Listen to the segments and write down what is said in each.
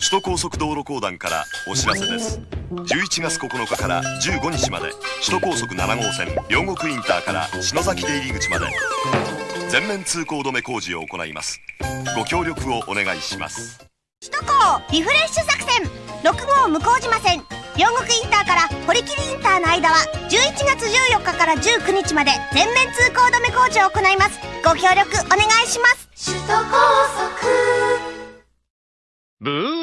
首都高速道路公団からお知らせです。11月9日から15日まで首都高速7号線両国インターから篠崎出入り口まで全面通行止め工事を行います。ご協力をお願いします。首都高リフレッシュ作戦6号向島線両国インターから堀切インターの間は11月14日から19日まで全面通行止め工事を行います。ご協力お願いします。首都高速。ブー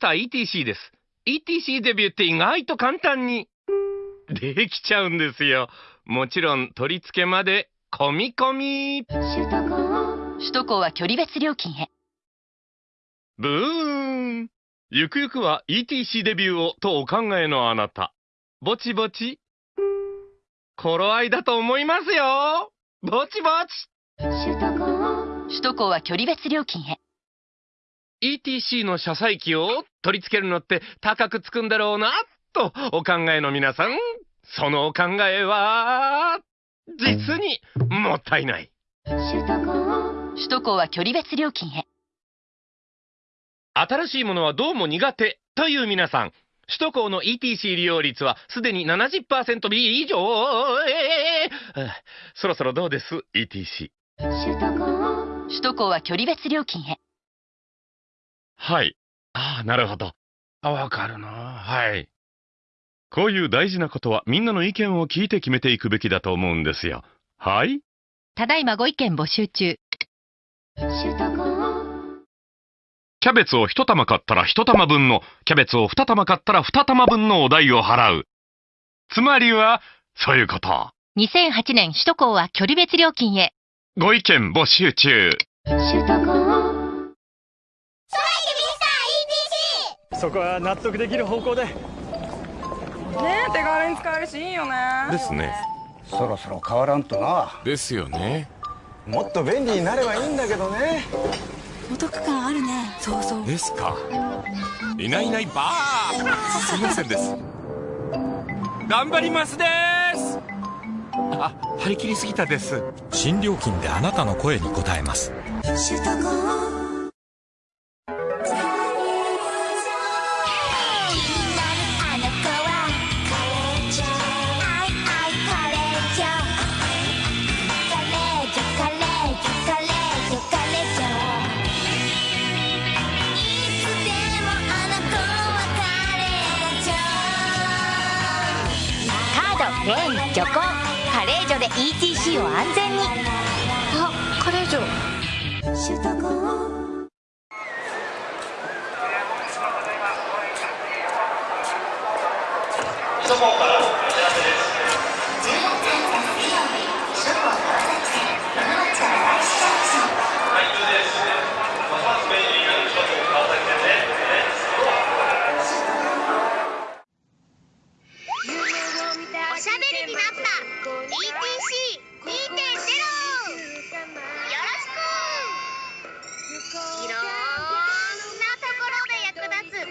ンミスター ETC です。ETC デビューって意外と簡単にできちゃうんですよ。もちろん取り付けまで込み込み。首都高首都高は距離別料金へ。ブーンゆくゆくは ETC デビューをとお考えのあなた。ぼちぼち。頃合いだと思いますよ。ぼちぼち。首都高は距離別料金へ。ETC の車載機を取り付けるのって高くつくんだろうな、とお考えの皆さん、そのお考えは、実にもったいない。首都高首都高は距離別料金へ。新しいものはどうも苦手という皆さん、首都高の ETC 利用率はすでに70%以上、えーあそろそろどうです ?ETC。首都高首都高は距離別料金へ。はい。ああ、なるほど。あ、わかるな。はい。こういう大事なことはみんなの意見を聞いて決めていくべきだと思うんですよ。はいただいまご意見募集中。首都高キャベツを一玉買ったら一玉分の、キャベツを二玉買ったら二玉分のお代を払う。つまりは、そういうこと。2008年首都高は距離別料金へ。ご意見募集中。首都高そこは納得できる方向でねえ手軽に使えるしいいよねですね。そろそろ変わらんとなですよね。もっと便利になればいいんだけどねお得感あるねそうそうですか。いないいないばーすいませんです。頑張りますですあ、張り切りすぎたです。新料金であなたの声に応えますレ漁港。カレー所で ETC を安全に。あカレー城首都高おしゃべりになった ETC2.0 よろしくいろんなところで役立つ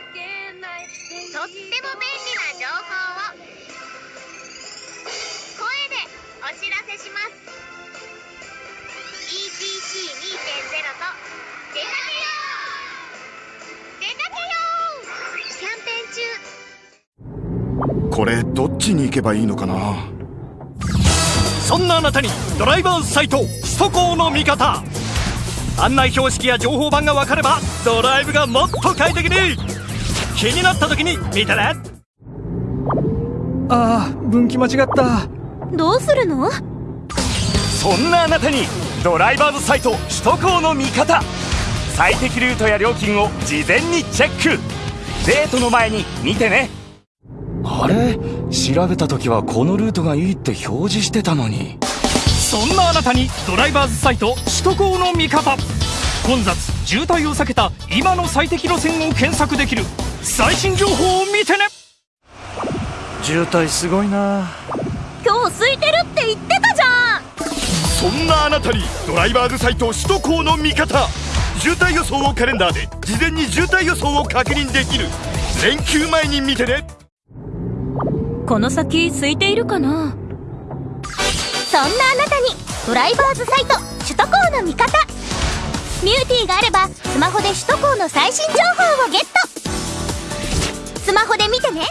とっても便利な情報を声でお知らせします ETC2.0 と出かけこれどっちに行けばいいのかな？そんなあなたにドライバーズサイト首都高の味方。案内標識や情報板が分かればドライブがもっと快適に。気になった時に見てね。ああ分岐間違った。どうするの？そんなあなたにドライバーズサイト首都高の味方。最適ルートや料金を事前にチェック。デートの前に見てねあれ？調べた時はこのルートがいいって表示してたのに。そんなあなたにドライバーズサイト首都高の味方。混雑渋滞を避けた今の最適路線を検索できる。最新情報を見てね。渋滞すごいな。今日空いてるって言ってたじゃん。そんなあなたにドライバーズサイト首都高の味方。渋滞予想をカレンダーで事前に渋滞予想を確認できる。連休前に見てねこの先空いているかな？そんなあなたにドライバーズサイト首都高の味方。ミューティーがあればスマホで首都高の最新情報をゲット。スマホで見てね。